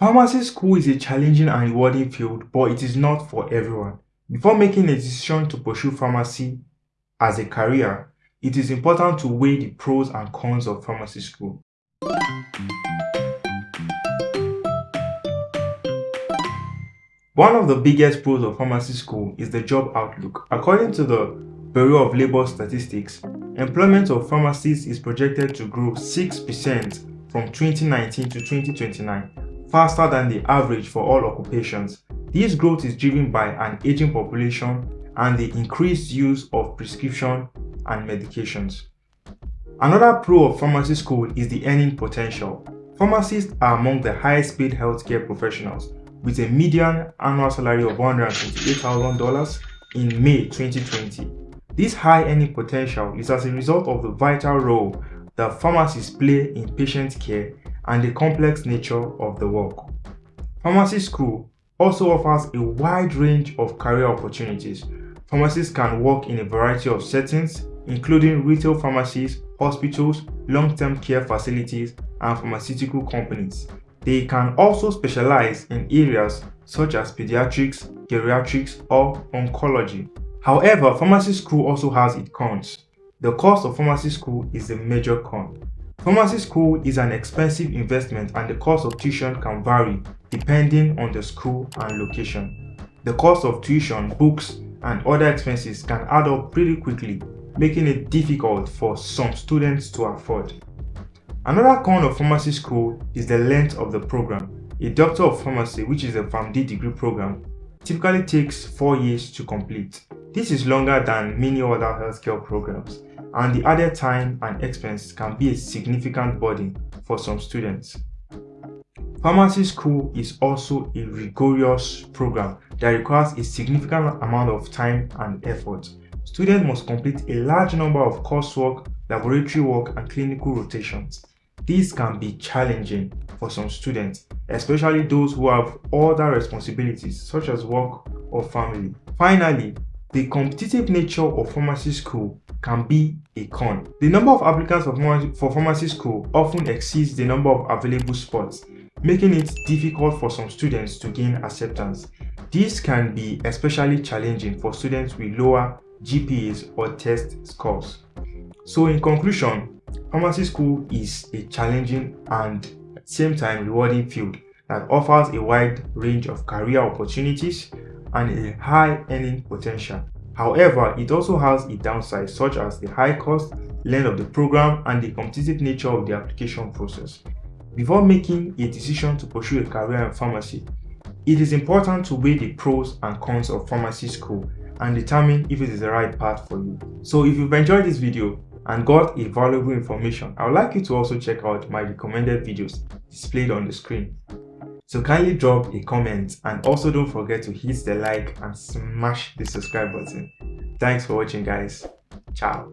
Pharmacy school is a challenging and rewarding field, but it is not for everyone. Before making a decision to pursue pharmacy as a career, it is important to weigh the pros and cons of pharmacy school. One of the biggest pros of pharmacy school is the job outlook. According to the Bureau of Labor Statistics, employment of pharmacists is projected to grow 6% from 2019 to 2029 faster than the average for all occupations. This growth is driven by an aging population and the increased use of prescription and medications. Another pro of pharmacy school is the earning potential. Pharmacists are among the highest paid healthcare professionals with a median annual salary of $128,000 in May 2020. This high earning potential is as a result of the vital role that pharmacists play in patient care and the complex nature of the work. Pharmacy school also offers a wide range of career opportunities. Pharmacists can work in a variety of settings, including retail pharmacies, hospitals, long-term care facilities, and pharmaceutical companies. They can also specialize in areas such as pediatrics, geriatrics, or oncology. However, pharmacy school also has its cons. The cost of pharmacy school is a major con. Pharmacy school is an expensive investment and the cost of tuition can vary depending on the school and location. The cost of tuition, books, and other expenses can add up pretty quickly, making it difficult for some students to afford. Another con of pharmacy school is the length of the program. A Doctor of Pharmacy, which is a PharmD degree program, typically takes 4 years to complete. This is longer than many other healthcare programs and the added time and expense can be a significant burden for some students. Pharmacy school is also a rigorous program that requires a significant amount of time and effort. Students must complete a large number of coursework, laboratory work, and clinical rotations. These can be challenging for some students, especially those who have other responsibilities such as work or family. Finally, the competitive nature of pharmacy school can be a con. The number of applicants for pharmacy school often exceeds the number of available spots, making it difficult for some students to gain acceptance. This can be especially challenging for students with lower GPAs or test scores. So in conclusion, pharmacy school is a challenging and at the same time rewarding field that offers a wide range of career opportunities and a high earning potential. However, it also has a downside such as the high cost, length of the program, and the competitive nature of the application process. Before making a decision to pursue a career in pharmacy, it is important to weigh the pros and cons of pharmacy school and determine if it is the right path for you. So if you've enjoyed this video and got a valuable information, I would like you to also check out my recommended videos displayed on the screen. So kindly drop a comment and also don't forget to hit the like and smash the subscribe button. Thanks for watching guys. Ciao.